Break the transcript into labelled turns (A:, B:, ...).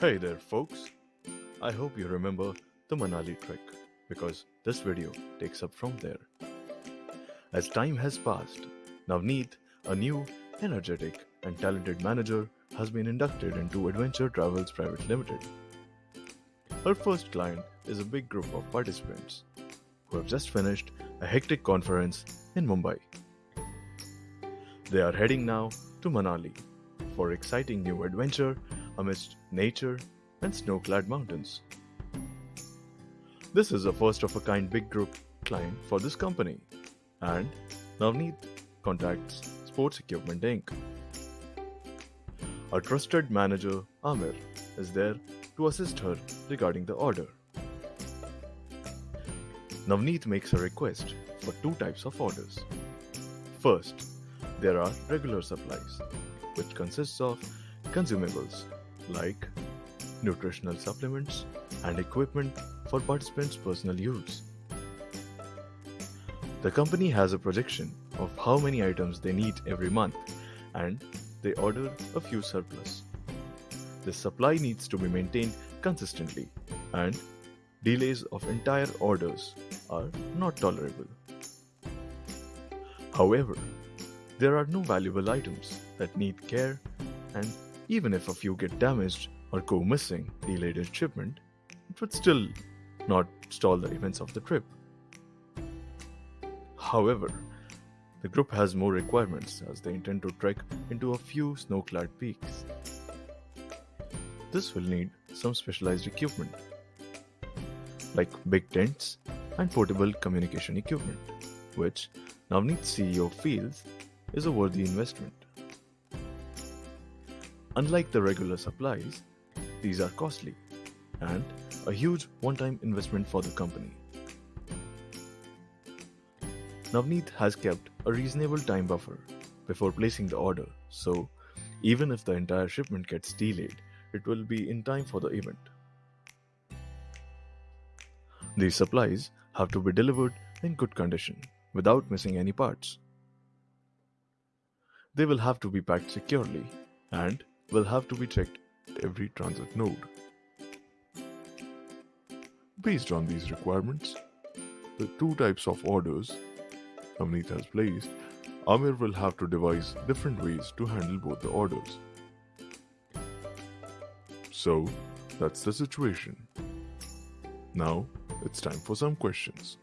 A: Hey there folks, I hope you remember the Manali trek because this video takes up from there. As time has passed, Navneet, a new, energetic and talented manager has been inducted into Adventure Travels Private Limited. Her first client is a big group of participants who have just finished a hectic conference in Mumbai. They are heading now to Manali for exciting new adventure amidst nature and snow-clad mountains. This is a first of a kind big group client for this company and Navneet contacts Sports Equipment Inc. A trusted manager, Amir, is there to assist her regarding the order. Navneet makes a request for two types of orders. First, there are regular supplies, which consists of consumables like nutritional supplements and equipment for participants' personal use. The company has a projection of how many items they need every month and they order a few surplus. This supply needs to be maintained consistently and delays of entire orders are not tolerable. However, there are no valuable items that need care and even if a few get damaged or go missing delayed in shipment, it would still not stall the events of the trip. However, the group has more requirements as they intend to trek into a few snow-clad peaks. This will need some specialized equipment, like big tents and portable communication equipment, which Navneet's CEO feels is a worthy investment. Unlike the regular supplies, these are costly and a huge one-time investment for the company. Navneet has kept a reasonable time buffer before placing the order, so even if the entire shipment gets delayed, it will be in time for the event. These supplies have to be delivered in good condition without missing any parts. They will have to be packed securely and will have to be checked at every transit node. Based on these requirements, the two types of orders Navneet has placed, Amir will have to devise different ways to handle both the orders. So, that's the situation. Now, it's time for some questions.